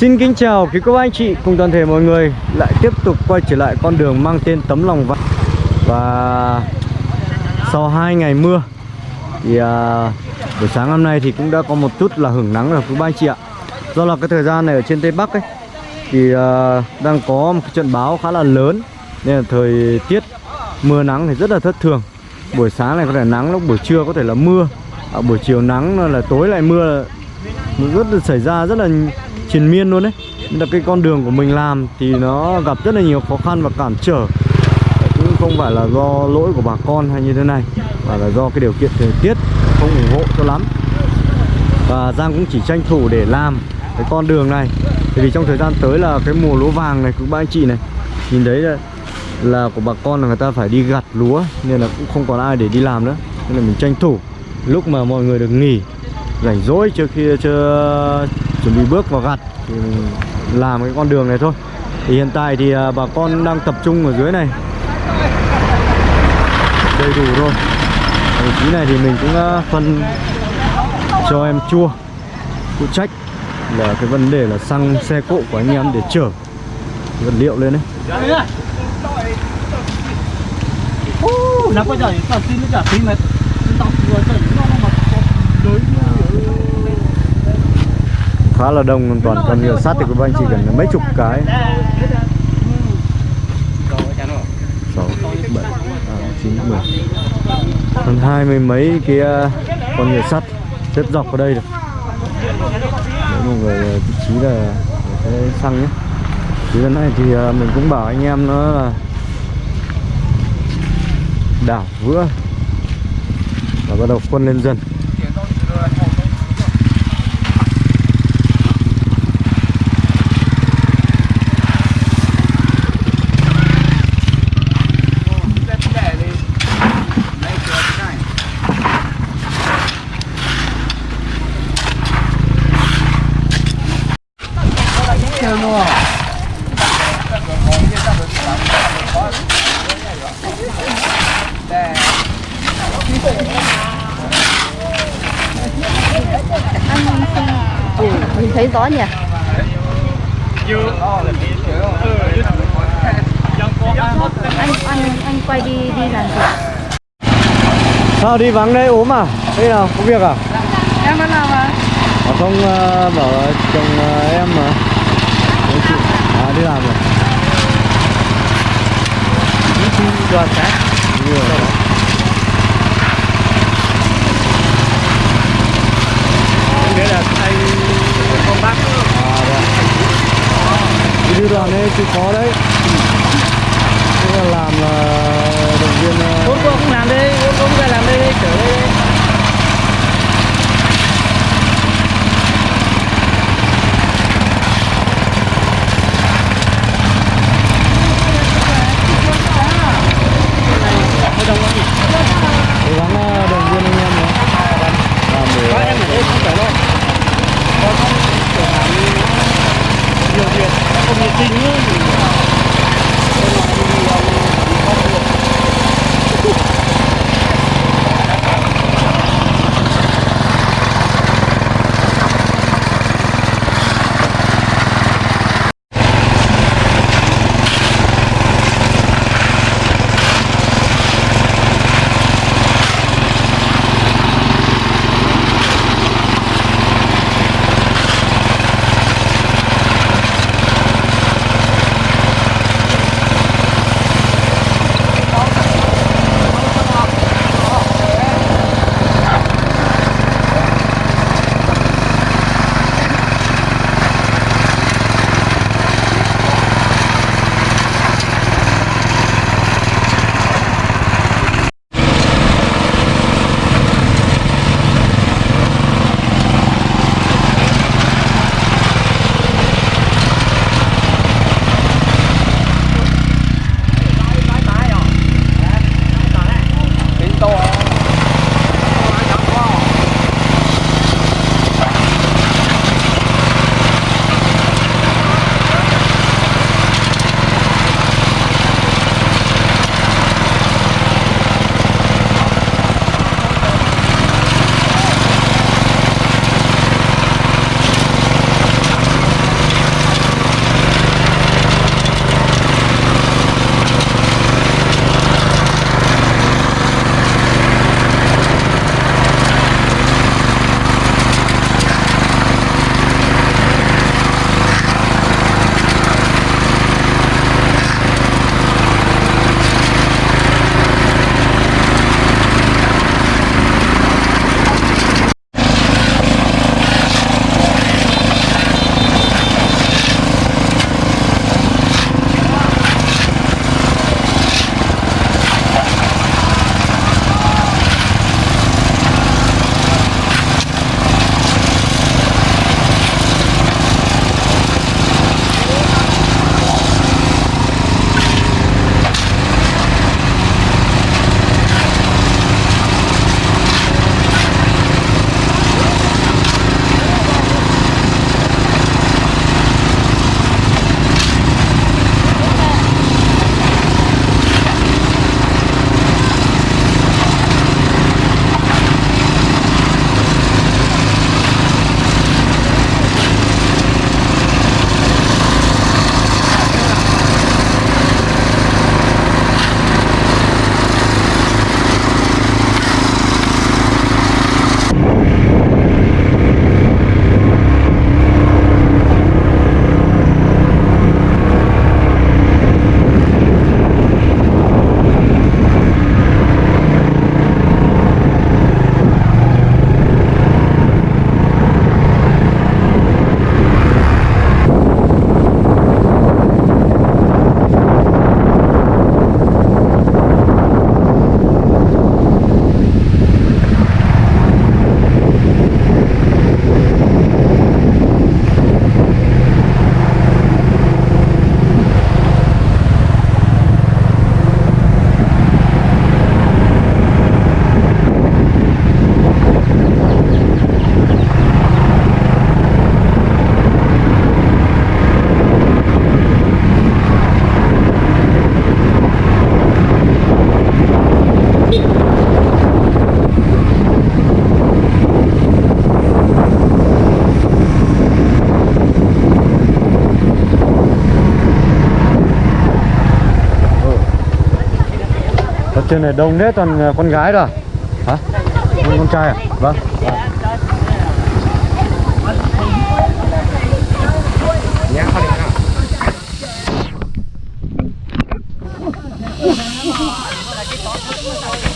Xin kính chào quý cô bác anh chị cùng toàn thể mọi người. Lại tiếp tục quay trở lại con đường mang tên tấm lòng vàng và sau hai ngày mưa thì à, buổi sáng hôm nay thì cũng đã có một chút là hưởng nắng rồi quý bác anh chị ạ. Do là cái thời gian này ở trên tây bắc ấy thì à, đang có một cái trận báo khá là lớn. Nên là thời tiết mưa nắng thì rất là thất thường. Buổi sáng này có thể nắng lúc buổi trưa có thể là mưa. À, buổi chiều nắng là tối lại mưa. Rất là xảy ra rất là triền miên luôn đấy. Nên là cái con đường của mình làm thì nó gặp rất là nhiều khó khăn và cản trở. Cũng không phải là do lỗi của bà con hay như thế này mà là do cái điều kiện thời tiết không ủng hộ cho lắm. Và Giang cũng chỉ tranh thủ để làm cái con đường này. Bởi vì trong thời gian tới là cái mùa lúa vàng này cũng ba anh chị này nhìn thấy là, là của bà con là người ta phải đi gặt lúa nên là cũng không còn ai để đi làm nữa. Nên là mình tranh thủ. Lúc mà mọi người được nghỉ rảnh rỗi trước khi chưa chuẩn bị bước vào gặt thì làm cái con đường này thôi. Thì hiện tại thì à, bà con đang tập trung ở dưới này. Đầy đủ rồi. Vị trí này thì mình cũng à, phân cho em chua phụ trách là cái vấn đề là xăng xe cộ của anh em để chở vật liệu lên đấy. Nó quá trời, xin nó trả phí mà tao vừa nó mà đối khá là đông toàn. Còn nhựa sắt thì các anh chỉ cần mấy chục cái. Sáu bảy tám chín mười. Hơn hai mươi mấy cái con nhựa sắt. Xếp dọc ở đây được. Đấy, mọi người ờ, vị trí là cái xăng nhé. Thì lần này thì ờ, mình cũng bảo anh em nó là đảo vữa. Và bắt đầu quân lên dần. Thấy rõ nhỉ? Anh anh anh quay đi đi làm gì? sao đi vắng đây ốm à đây nào có việc à Em vẫn làm à? Mà không uh, bảo là chồng uh, em mà Đấy chị À đi làm rồi đoàn sáng Đi rồi nghĩa là anh con bác À đây à. Đi đưa đoàn chịu khó đấy. Thế là làm là động viên bốn cô cũng làm đi bốn cô cũng ra làm đây đi, chở đây đi. Trên này đông hết toàn à, con gái rồi. Hả? Con, con trai à? Vâng.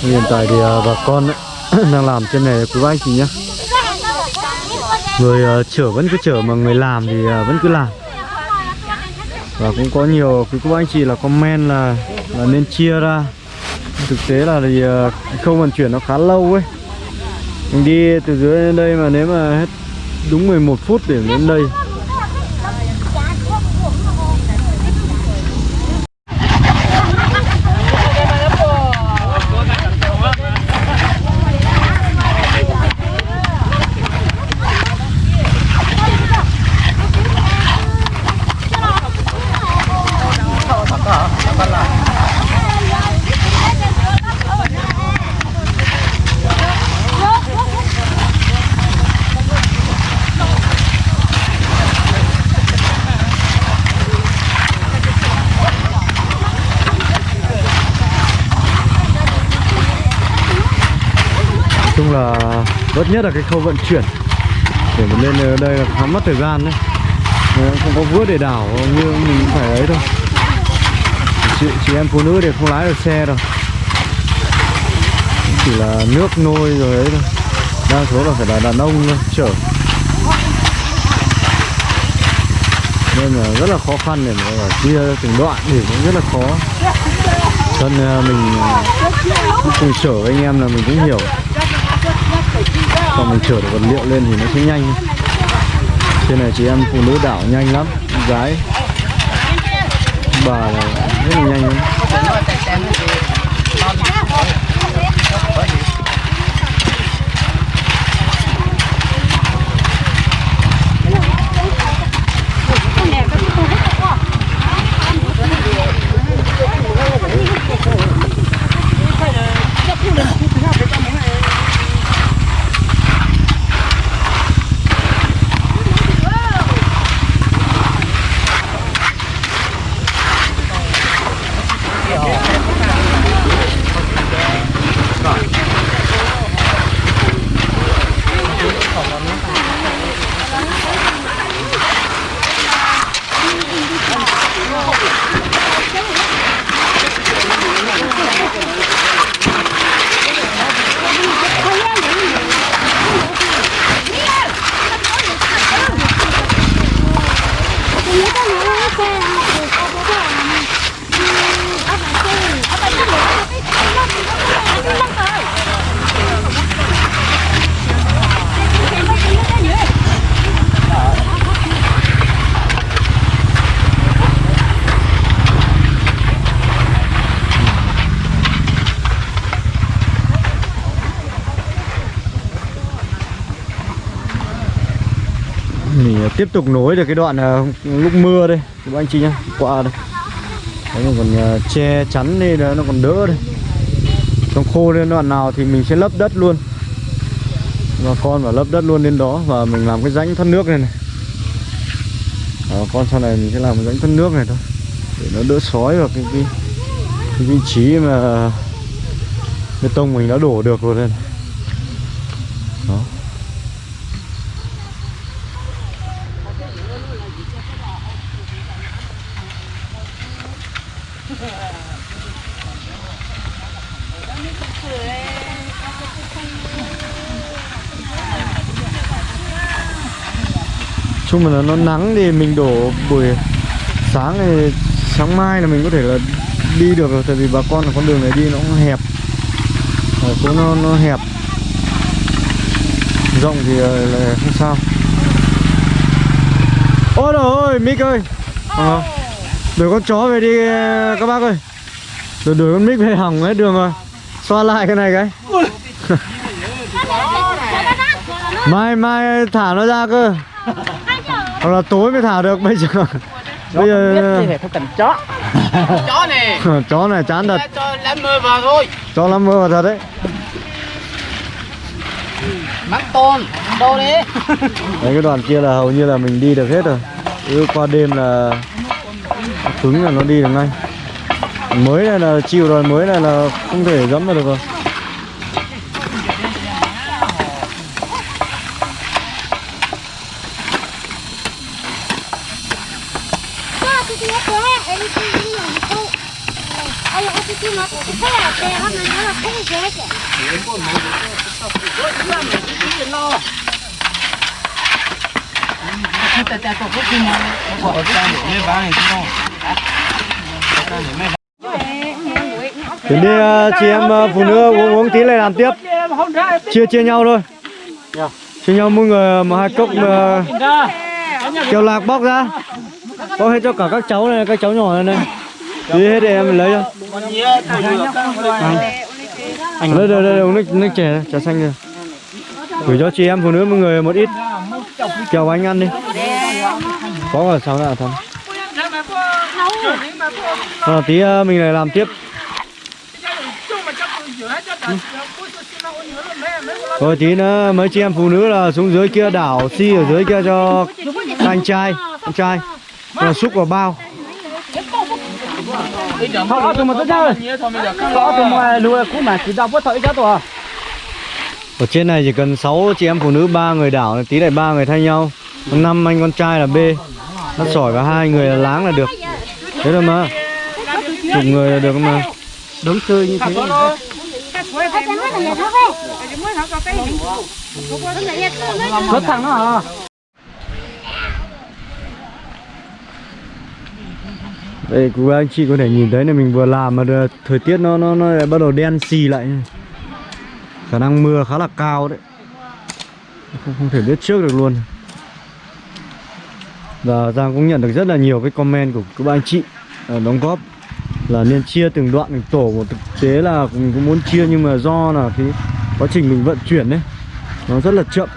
Hiện tại thì à, bà con đang làm trên này quý anh chị nhá. Người à, chở vẫn cứ chở mà người làm thì vẫn cứ làm. Và cũng có nhiều quý cô anh chị là comment là là nên chia ra thực tế là thì ờ, không vận chuyển nó khá lâu ấy. Mình đi từ dưới đến đây mà nếu mà hết đúng 11 phút để đến đây là bất nhất là cái khâu vận chuyển. Để mà lên ờ, đây là khá mất thời gian đấy. Ờ, không có vữa để đảo như mình cũng phải ấy thôi. Chị, chị em phụ nữ thì không lái được xe đâu. Chỉ là nước nôi rồi ấy thôi. Đa số là phải là đàn ông thôi chở. Nên là rất là khó khăn để mà ờ, chia từng đoạn thì cũng rất là khó. Thân mình cùng chở anh em là mình cũng hiểu còn mình chở được vật liệu lên thì nó sẽ nhanh. Trên này chị em phụ nữ đảo nhanh lắm, gái. Bà là rất là nhanh lắm. Tiếp tục nối được cái đoạn ờ, lúc mưa đây. Các anh chị nhá qua đây. Đấy mình còn ờ, che chắn nên nó còn đỡ đây. Trong khô lên đoạn nào thì mình sẽ lấp đất luôn. Và con và lấp đất luôn lên đó và mình làm cái rãnh thoát nước này này. Đó, con sau này mình sẽ làm cái rãnh thoát nước này thôi. Để nó đỡ sói vào cái, cái, cái vị trí mà bê tông mình đã đổ được rồi đây này. Chung là nó nắng thì mình đổ buổi sáng thì sáng mai là mình có thể là đi được rồi tại vì bà con là con đường này đi nó cũng hẹp. Ờ, ở phố nó nó hẹp. Rộng thì ờ, là không sao. Ôi trời ơi mic ơi. À, đuổi con chó về đi các bác ơi. Đuổi đuổi con mic về hỏng hết đường rồi. Xoa lại cái này cái. Mai mai thả nó ra cơ. Hoặc là tối mới thả được bây giờ. Bây giờ phải không cần chó. Chó này chó này chán thật. Cho lắm mưa vào thôi. Cho lắm mưa vào thật đấy. Mắc tôn đâu đi đấy cái đoạn kia là hầu như là mình đi được hết rồi. Cứ qua đêm là cứng là nó đi được ngay. Mới này là chịu rồi, mới này là không thể dẫm vào được rồi. Đến đi ờ, chị em ờ, phụ nữ uống uống tí lại làm tiếp. Chia chia nhau thôi. Chia nhau mỗi người ờ, một hai cốc kêu lạc bóc ra. Bóc hết cho cả các cháu này, các cháu nhỏ này này. Đi hết để em lấy cho. Anh lấy đây đây uống nước nước chè trà xanh rồi gửi cho chị em, phụ nữ mỗi người một ít. Kẹo anh ăn đi có ở sau nào thầm Rồi tí ờ, mình lại làm tiếp Rồi tí nữa mấy chị em phụ nữ là xuống dưới kia đảo xi ở dưới kia cho anh trai anh trai là xúc vào bao Họ mà tất rồi. Họ tụi mà lùi cú mà chỉ đau bớt thổi cho tụi. ở trên này chỉ cần 6 chị em phụ nữ ba người đảo tí lại ba người thay nhau còn năm anh con trai là B. Nó sỏi và hai người là láng là được. Thế thôi mà. Chục người là được mà. Đống chơi như thế. Xuất thằng nó hả? đây cô anh chị có thể nhìn thấy là mình vừa làm mà thời tiết nó nó nó bắt đầu đen xì lại. Khả năng mưa khá là cao đấy. Không, không thể biết trước được luôn và Giang cũng nhận được rất là nhiều cái comment của các anh chị ờ, đóng góp là nên chia từng đoạn từng tổ. Một thực tế là mình cũng muốn chia nhưng mà do là cái quá trình mình vận chuyển đấy, nó rất là chậm.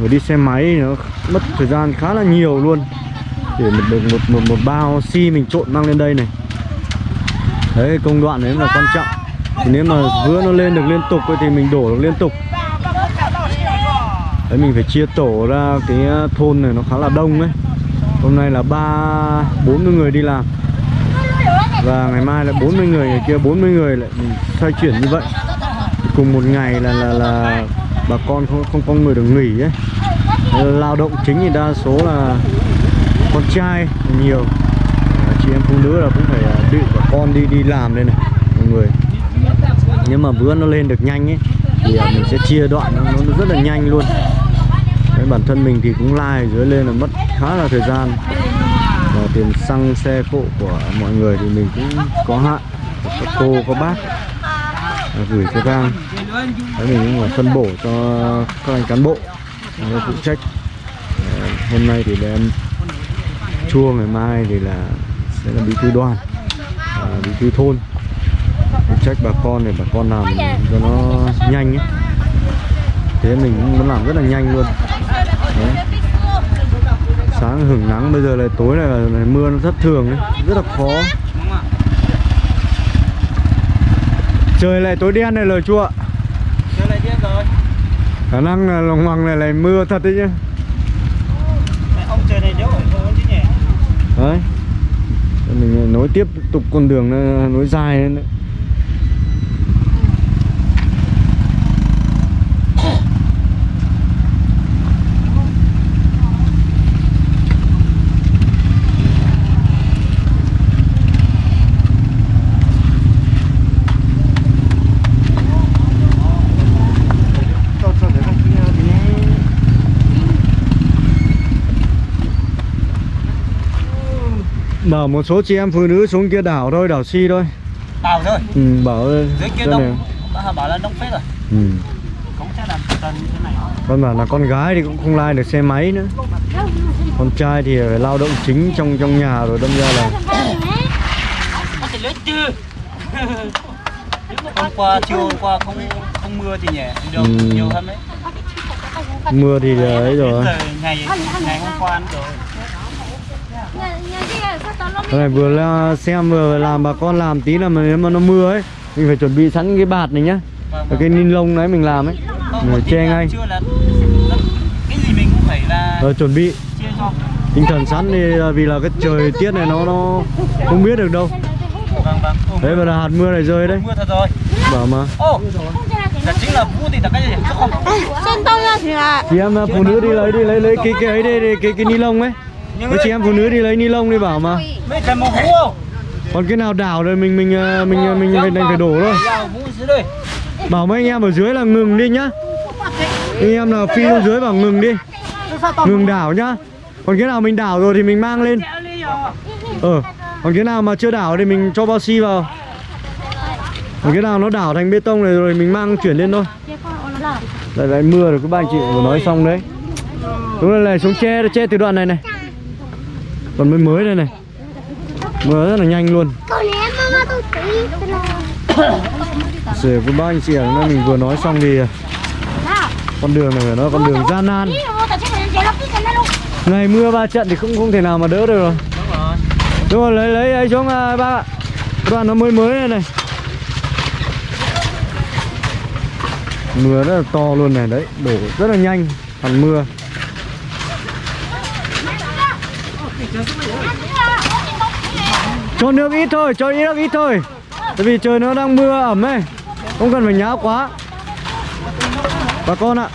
Rồi đi xe máy nó mất thời gian khá là nhiều luôn. Để một một một một một bao xi mình trộn mang lên đây này. Đấy, công đoạn đấy là quan trọng. Thì nếu mà vữa nó lên được liên tục thì mình đổ được liên tục. Đấy, mình phải chia tổ ra cái ờ, thôn này nó khá là đông ấy hôm nay là ba bốn mươi người đi làm. Và ngày mai là 40 người ngày kia 40 người lại xoay chuyển như vậy. Cùng một ngày là là là bà con không không có người được nghỉ ấy. Lao động chính thì đa số là con trai nhiều. Chị em phụ nữ là cũng phải à, bị bà con đi đi làm đây này mọi người. Nhưng mà bữa nó lên được nhanh ấy thì à, mình sẽ chia đoạn nó, nó rất là nhanh luôn. Đấy, bản thân mình thì cũng lai dưới lên là mất khá là thời gian. Và tiền xăng xe cộ của mọi người thì mình cũng có hạn. Các cô có bác. Gửi cho Giang Đấy, mình cũng phải phân bổ cho các anh cán bộ. Người phụ trách. Hôm nay thì đem em chua ngày mai thì là sẽ là bí thư đoàn. À, bí thư thôn. Phụ trách bà con để bà con làm cho nó nhanh ấy. Thế mình cũng muốn làm rất là nhanh luôn. Đấy. sáng hưởng nắng bây giờ là tối này là, là mưa nó thất thường ấy rất là khó. Trời lại tối đen này lời chua lại rồi. khả năng là lòng hoàng này lại mưa thật đấy chứ Ông trời này đéo thôi chứ nhỉ. đấy. Mình nối tiếp tục con đường nó nối dài lên đấy bảo một số chị em phụ nữ xuống kia đảo thôi đảo si thôi Tàu thôi. ừ, bảo Dưới kia này. đông. Bà bảo là đông phết rồi. ừ. Cũng sẽ làm như thế này. con bảo là con gái thì cũng không lai được xe máy nữa con trai thì phải lao động chính trong trong nhà rồi đâm ra là Có thể lấy chưa? hôm qua chiều hôm qua không không mưa thì nhỉ được Ừ. nhiều hơn đấy mưa thì ấy rồi Đến giờ ngày ngày hôm qua rồi Cái này vừa là xem vừa làm bà con làm tí là mà nếu mà nó mưa ấy mình phải chuẩn bị sẵn cái bạt này nhá. Vâng, Và cái ni lông đấy mình làm ấy. Mình phải tí che ngay. chưa là rất- cái gì mình cũng phải là rồi chuẩn bị. tinh thần sẵn thì là vì là cái trời tiết này nó nó không biết được đâu. Vâng vâng đấy mà là hạt mưa này rơi đấy. Mưa thật rồi. Bảo mà. Là chính là vũ thì là cái gì chứ không? Sen tông ra thì là chị em phụ nữ đi lấy đi lấy lấy cái cái ấy đi cái cái ni lông ấy với chị em phụ nữ đi lấy ni lông đi bảo mà. Mấy cái màu không? Còn cái nào đảo rồi mình mình ờ, mình mình, mình phải đành phải đổ thôi. Bảo mấy anh em ở dưới là ngừng đi nhá. Anh em nào phi xuống dưới bảo ngừng đi. Ngừng đảo nhá. Còn cái nào mình đảo rồi thì mình mang lên. Ờ còn cái nào mà chưa đảo thì mình cho bao xi vào. Còn cái nào nó đảo thành bê tông này rồi mình mang chuyển lên thôi. Lại lại mưa rồi các ba anh chị vừa nói xong đấy. Đúng là này xuống che che từ đoạn này này còn mới mới đây này. Mưa rất là nhanh luôn. Tôi ném mama tôi tí Sửa với ba anh chị ạ, nên mình vừa nói xong thì con đường này phải nói con đường gian nan. Ngày mưa ba trận thì không không thể nào mà đỡ được rồi. Đúng rồi. Đúng rồi, lấy lấy ấy xuống à, bác ạ Đoạn nó mới mới này này. Mưa rất là to luôn này đấy, đổ rất là nhanh Hẳn mưa Cho nước ít thôi, cho ít nước ít thôi. Tại vì trời nó đang mưa ẩm ấy. Không cần phải nháo quá. Bà con ạ.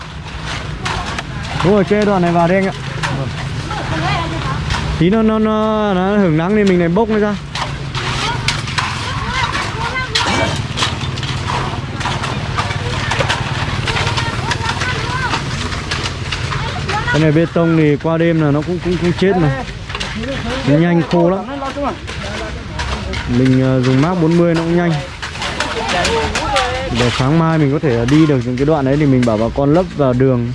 Đúng rồi, kê đoạn này vào đi anh ạ. Tí nó nó nó, nó hưởng nắng thì mình lại bốc nó ra. Cái này bê tông thì qua đêm là nó cũng cũng cũng chết mà. Nhanh khô lắm. Mình ờ, dùng mác 40 nó cũng nhanh. Để sáng mai mình có thể ờ, đi được những cái đoạn đấy thì mình bảo bà con lấp vào đường.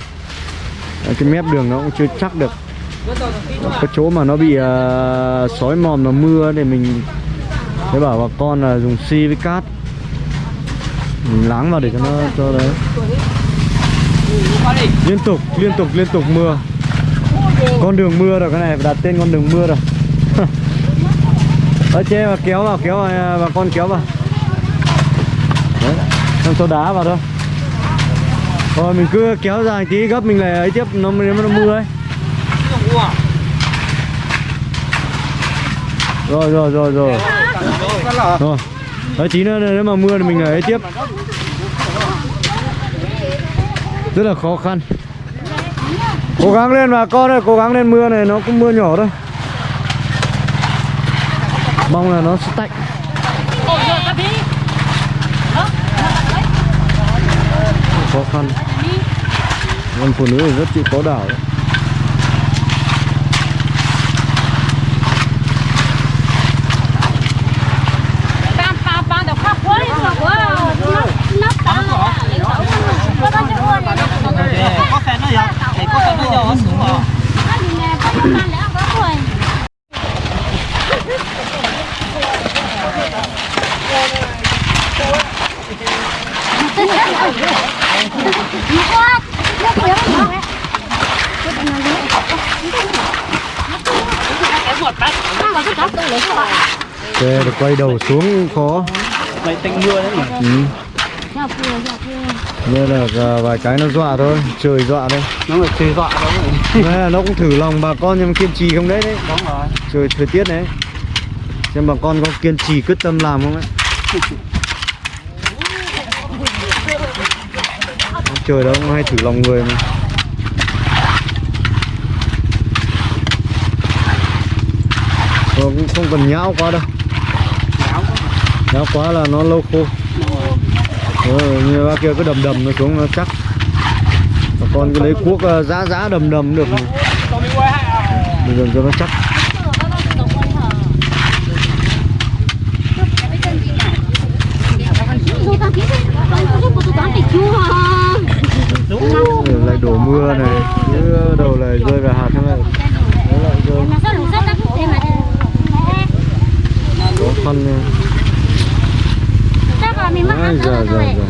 Ờ, cái mép đường nó cũng chưa chắc được. Có chỗ mà nó bị uh, sói mòn và mưa thì mình sẽ bảo bà con là dùng xi với cát. Mình láng vào để cho nó cho đấy. Liên tục liên tục liên tục mưa. Con đường mưa rồi cái này phải đặt tên con đường mưa rồi ở trên mà kéo vào kéo vào à, bà con kéo vào. Đấy, xong cho đá vào thôi. Rồi mình cứ kéo dài tí, gấp mình lại ấy tiếp, nó nếu nó mưa ấy. Rồi rồi rồi rồi. Rồi. Đấy, tí nữa, nếu mà mưa thì mình lại ấy tiếp. Rất là khó khăn. Cố gắng lên bà con ơi, cố gắng lên mưa này, nó cũng mưa nhỏ thôi mong là nó sẽ tạnh khó khăn con phụ nữ thì rất chịu khó đảo đấy. có phèn nó giờ để có phèn nó giờ nó xuống rồi được quay đầu xuống khó mấy tạnh mưa đấy nhỉ? Ừ. Nên là à, vài cái nó dọa thôi trời dọa thôi. Nó là chơi dọa rồi là nó cũng thử lòng bà con nhưng mà kiên trì không đấy đấy. Đúng rồi. Trời thời tiết đấy. Xem bà con có kiên trì quyết tâm làm không ấy. Trời đó cũng hay thử lòng người mà. Nó cũng không cần nhão quá đâu nó quá là nó lâu khô. Ừ, như bác kia cứ đầm đầm nó xuống nó chắc. Bà con cứ lấy cuốc giá giã giã đầm đầm được. Bây giờ cho nó chắc. Lại đổ mưa này chứ đầu lại rơi vào hạt này. Lại lại rơi. Khó khăn này kami makan. Dạ, dạ, dạ.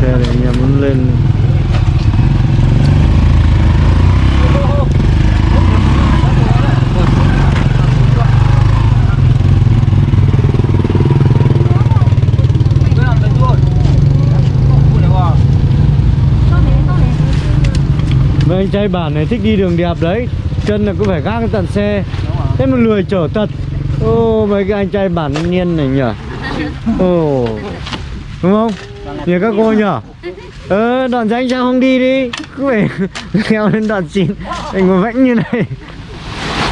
xe này anh muốn lên Mấy anh trai bản này thích đi đường đẹp đấy chân là cứ phải gác tận xe. Thế mà lười chở thật. Ô mấy cái anh trai bản thanh niên này nhỉ ồ đúng không? Nhờ các cô nhỉ ờ đoạn danh sao không đi đi. Cứ phải leo lên đoạn chín anh ngồi vãnh như này.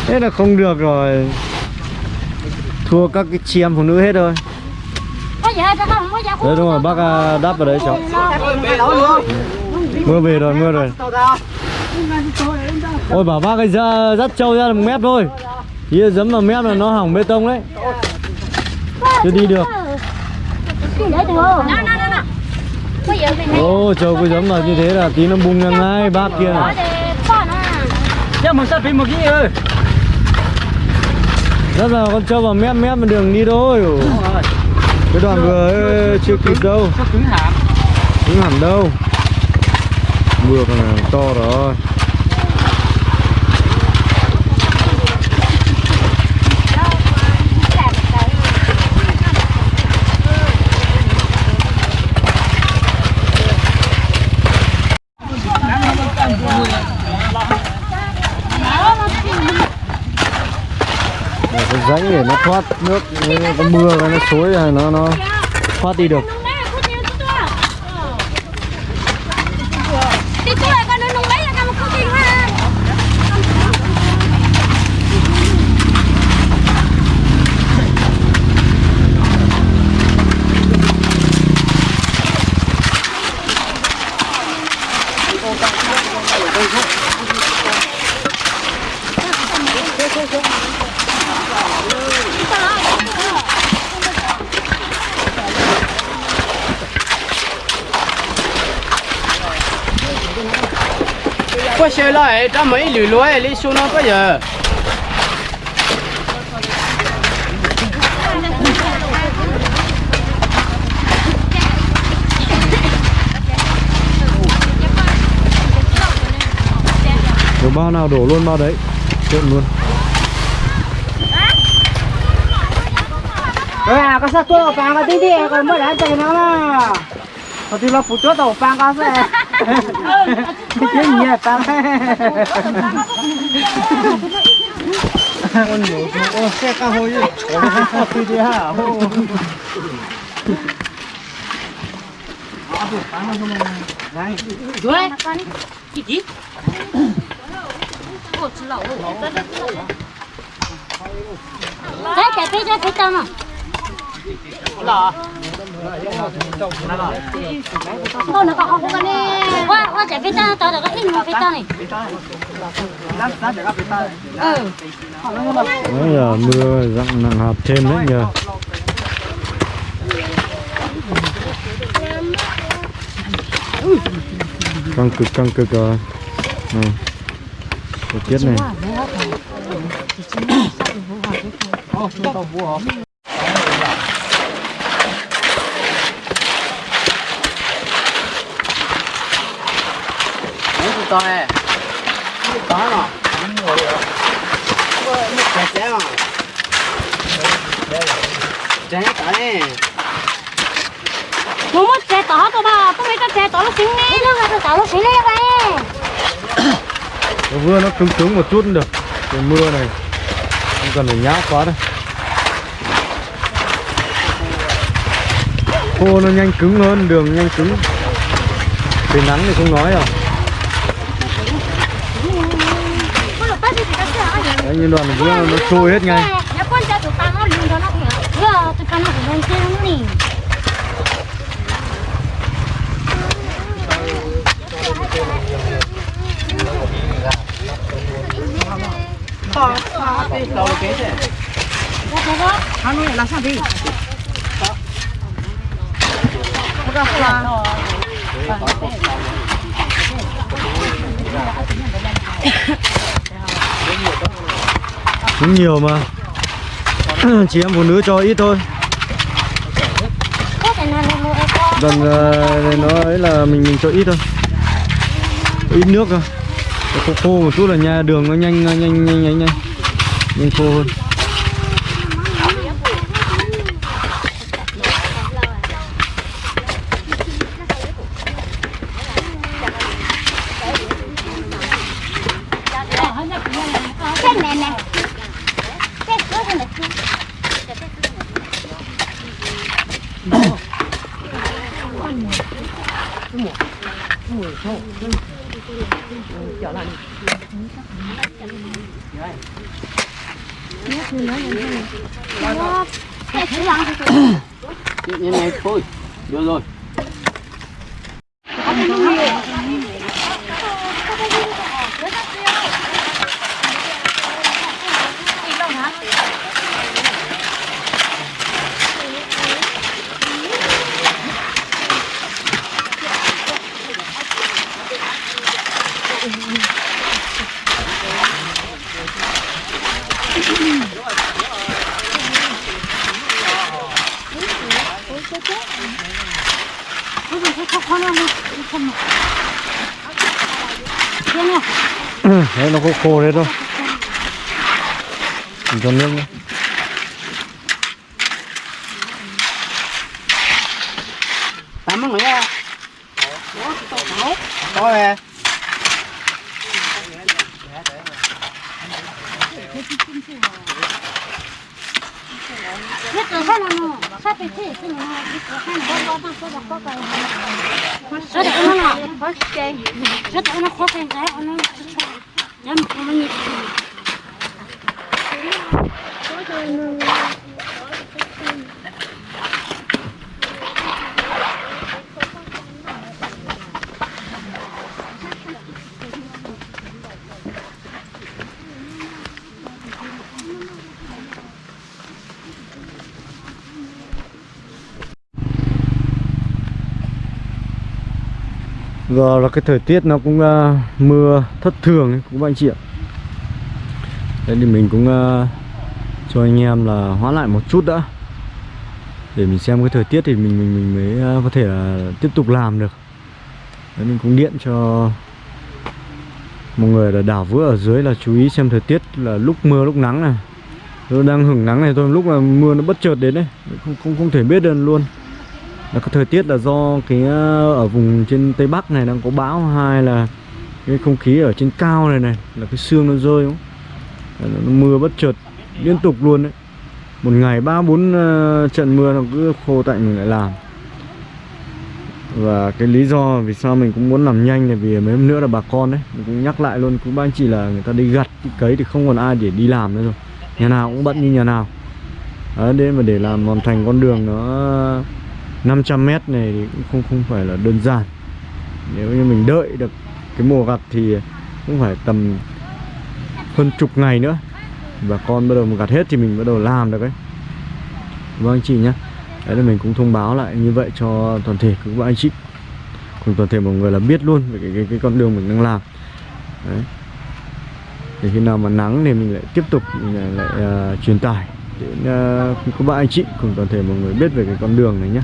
Thế là không được rồi. Thua các cái chị em phụ nữ hết rồi đấy đúng rồi bác à, đáp vào đấy cháu. Mưa về rồi mưa rồi ôi bảo bác ấy ra dắt trâu ra một mép thôi. Kia dấm vào mép là nó hỏng bê tông đấy. Chưa đi được. Giờ ô trâu cứ dấm vào như thế là tí nó bung ra ngay bác kia. Chứ mà sao phim một cái ơi. Dắt vào con trâu vào mép mép mà đường đi thôi. Cái đoạn vừa chưa kịp đâu. cứng hẳn. Đâu. Mưa còn to rồi Để rãnh để nó thoát nước, nó có mưa, nó xối nó nó thoát đi được Thì chú lại con nó nung lấy là con có kinh ha Có lại, cho mấy lưỡi lưỡi lấy xuống nó có giờ. Đổ bao nào đổ luôn bao đấy? Trộn luôn. Rồi à, có sao tôi phang cái tí đi, còn mới đã chạy nó là Có tí là phụ chốt đầu phang có sẽ Gì à, phang Con nhổ chú, ô, xe cao hồi Có tí đi ô Chú ơi con Chị chị Ồ, chú lẩu. Đấy, chạy phía cho phía trong à Thôi nó có không có cái này Qua, qua chạy phía trong, tao được cái in vào phía trong này Ừ Đấy giờ mưa dặn nặng hạt thêm đấy nhờ. Căng cực căng cực rồi. Này Thời tiết này. Đấy, tụi con này Có mà Một cái xe mà Chén cả này Muốn mất xe tỏ tao bà, tôi mấy cái xe tỏ nó xíu nè Nó là tỏ nó xíu nè Nó vừa nó cứng cứng một chút cũng được. Trời mưa này Không cần phải nhão quá đâu. Khô nó nhanh cứng hơn, đường nhanh cứng. Trời nắng thì không nói rồi Đấy, như đoàn nó, nó trôi hết ngay. Nó con cho tụi tao nó lùi cho nó kìa Vừa, tụi tao nó cũng cũng nhiều mà. Chị em phụ nữ cho ít thôi. Gần uh, nó ấy là mình mình cho ít thôi. Ít nước thôi khô khô một chút là nhà đường nó nhanh nhanh nhanh nhanh nhanh, nhanh khô hơn Cái thứ lăng thì Như này thôi. Được rồi đấy khô đấy thôi mình cho nước nữa tắm người nha có về Rất là sao nó sao phải thế chứ nó cái nó có có có có có cái rất là nó là rất là nó khó khăn cái nó dám không như giờ là cái thời tiết nó cũng uh, mưa thất thường ấy, cũng các anh chị ạ. Đây thì mình cũng uh, cho anh em là hoãn lại một chút đã. Để mình xem cái thời tiết thì mình mình mình mới ờ, có thể là tiếp tục làm được. Đấy, mình cũng điện cho mọi người là đảo vữa ở dưới là chú ý xem thời tiết là lúc mưa lúc nắng này. Nó đang hưởng nắng này thôi lúc mà mưa nó bất chợt đến đấy không không không thể biết được luôn. Là cái thời tiết là do cái ờ, ở vùng trên tây bắc này đang có bão hai là cái không khí ở trên cao này này là cái sương nó rơi không? Nó, mưa bất chợt liên tục luôn đấy. Một ngày ba bốn ờ, trận mưa nó cứ khô tạnh mình lại làm. Và cái lý do vì sao mình cũng muốn làm nhanh là vì mấy hôm nữa là bà con đấy mình cũng nhắc lại luôn cũng ba anh chị là người ta đi gặt đi cấy thì không còn ai để đi làm nữa rồi. Nhà nào cũng bận như nhà nào. Đấy để mà để làm hoàn thành con đường nó 500 mét này thì cũng không không phải là đơn giản. Nếu như mình đợi được cái mùa gặt thì cũng phải tầm hơn chục ngày nữa. Bà con bắt đầu gặt hết thì mình bắt đầu làm được đấy vâng anh chị nhé. Đấy là mình cũng thông báo lại như vậy cho toàn thể các bạn anh chị. Cùng toàn thể mọi người là biết luôn về cái, cái, cái con đường mình đang làm. Đấy. Để khi nào mà nắng thì mình lại tiếp tục mình lại, lại uh, truyền tải đến uh, các bạn anh chị cùng toàn thể mọi người biết về cái con đường này nhé.